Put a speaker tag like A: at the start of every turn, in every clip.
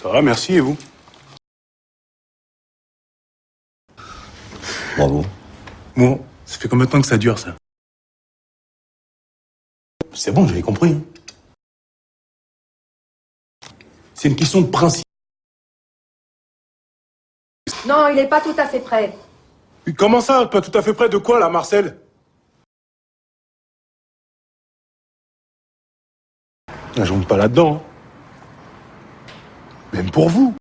A: Ça va, merci, et vous?
B: Bravo.
A: Bon, ça fait combien de temps que ça dure, ça? C'est bon, j'avais compris. hein. C'est une question de principe.
C: Non, il n'est pas tout à fait prêt.
A: Comment ça Pas tout à fait près de quoi, là, Marcel? Ah, Je rentre pas là-dedans. Même pour vous.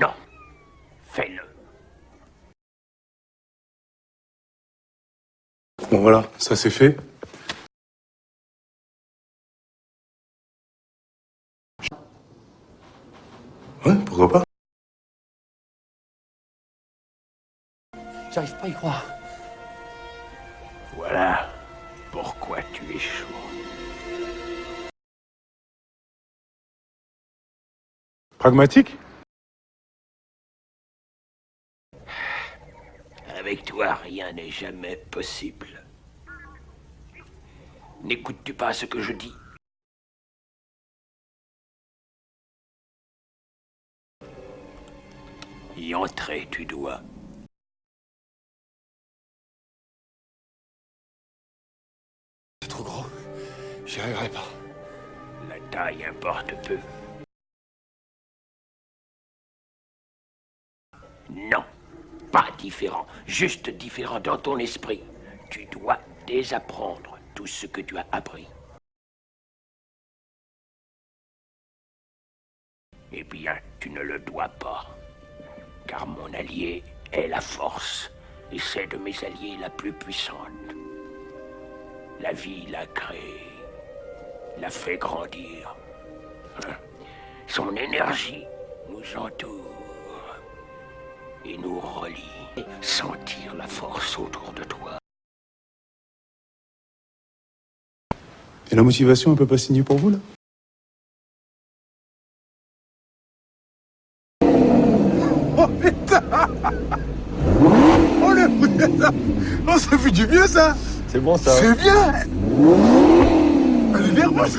D: Non. Fais-le.
A: Bon, voilà, ça c'est fait. Ouais, pourquoi pas
B: J'arrive pas à y croire.
D: Voilà pourquoi tu échoues.
A: Pragmatique?
D: Avec toi, rien n'est jamais possible. N'écoutes-tu pas ce que je dis? Y entrer, tu dois.
B: C'est trop gros. J'y arriverai pas.
D: La taille importe peu. Non, pas différent, juste différent dans ton esprit. Tu dois désapprendre tout ce que tu as appris. Eh bien, tu ne le dois pas, car mon allié est la force, et c'est de mes alliés la plus puissante. La vie l'a créée, l'a fait grandir. Hein? Son énergie nous entoure et nous relie. Sentir la force autour de toi.
A: Et la motivation, elle peut pas signer pour vous, là?
E: Oh putain Oh le putain Oh ça fait du bien ça
B: C'est bon ça.
E: C'est bien Elle est nerveuse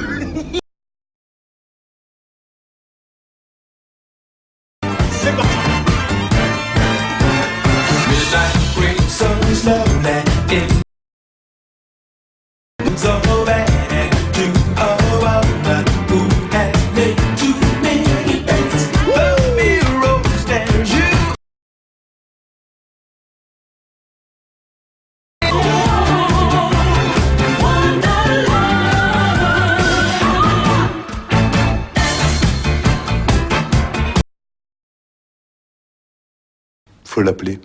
A: Faut l'appeler.